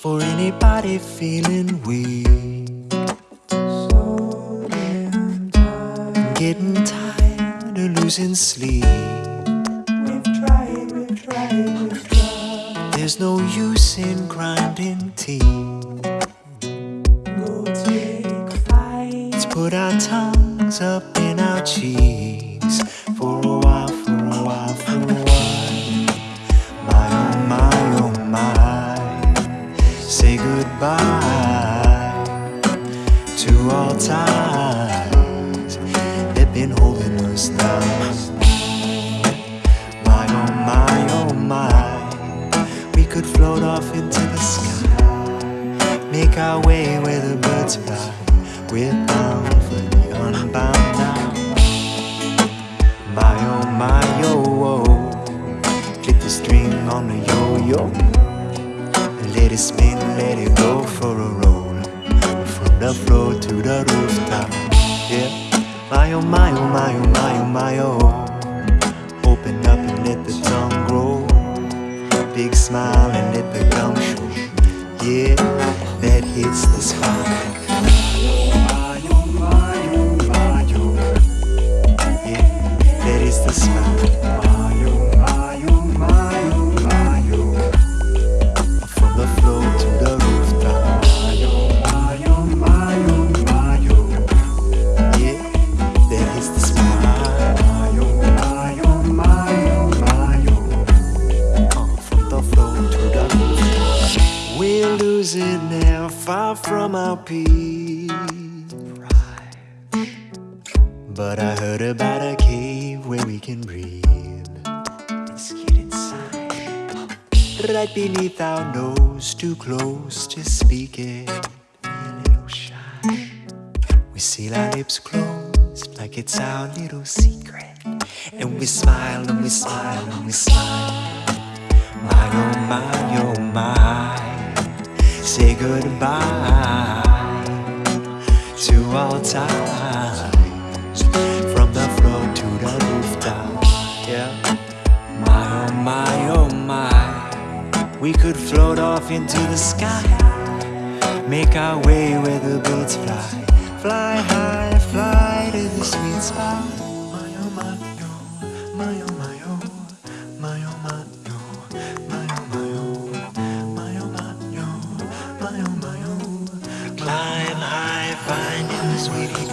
For anybody feeling weak, getting tired of losing sleep. We've tried, we've tried, we've tried. There's no use in grinding teeth. Flight. Let's put our tongues up in our cheeks all ties that been holding us down. My oh my oh my, we could float off into the sky, make our way where the birds fly. We're bound for the unbound now. My oh my oh oh, click the string on the yo yo, let it spin, let it go for a roll, the floor to the rooftop. Yeah, my oh my oh my oh my oh my oh, open up and let the tongue grow, big smile and let the gum show. Yeah, Losing air far from our peak. But I heard about a cave where we can breathe. Let's get inside. Right beneath our nose, too close to speak it. A little shy. We seal our lips closed like it's our little secret. And we smile and we smile and we smile. My oh my oh my. Say goodbye to all time. From the floor to the rooftop. Yeah. My oh my oh my. We could float off into the sky. Make our way where the birds fly. Fly high, fly to the sweet spot. My oh my oh, my oh my oh, sweetie.